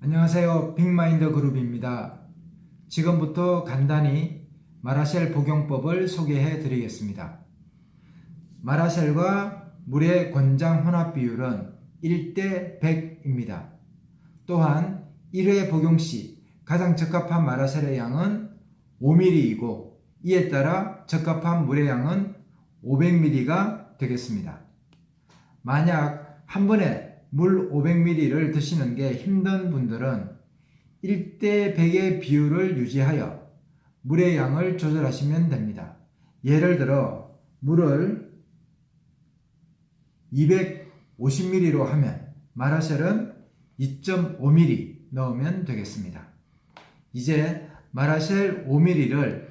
안녕하세요. 빅마인드 그룹입니다. 지금부터 간단히 마라셀 복용법을 소개해 드리겠습니다. 마라셀과 물의 권장 혼합 비율은 1대 100입니다. 또한 1회 복용 시 가장 적합한 마라셀의 양은 5ml이고 이에 따라 적합한 물의 양은 500ml가 되겠습니다. 만약 한 번에 물 500ml를 드시는 게 힘든 분들은 1대 100의 비율을 유지하여 물의 양을 조절하시면 됩니다. 예를 들어 물을 250ml로 하면 마라셀은 2.5ml 넣으면 되겠습니다. 이제 마라셀 5ml를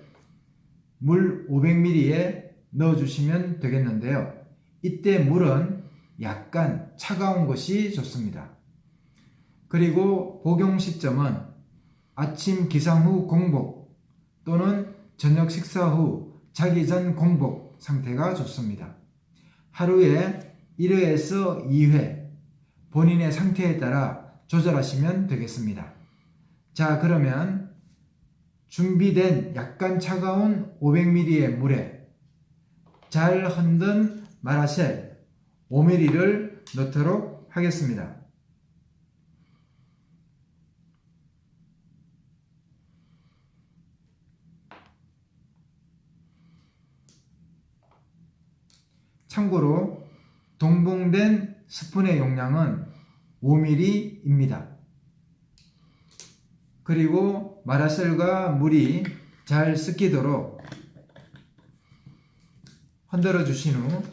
물 500ml에 넣어주시면 되겠는데요. 이때 물은 약간 차가운 것이 좋습니다. 그리고 복용 시점은 아침 기상 후 공복 또는 저녁 식사 후 자기 전 공복 상태가 좋습니다. 하루에 1회에서 2회 본인의 상태에 따라 조절하시면 되겠습니다. 자 그러면 준비된 약간 차가운 500ml의 물에 잘 흔든 마라셀 5mm를 넣도록 하겠습니다. 참고로 동봉된 스푼의 용량은 5mm입니다. 그리고 마라셀과 물이 잘 섞이도록 흔들어 주신 후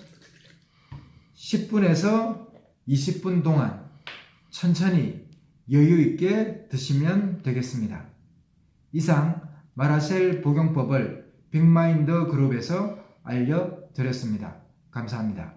10분에서 20분 동안 천천히 여유 있게 드시면 되겠습니다. 이상 마라셀 복용법을 빅마인드 그룹에서 알려드렸습니다. 감사합니다.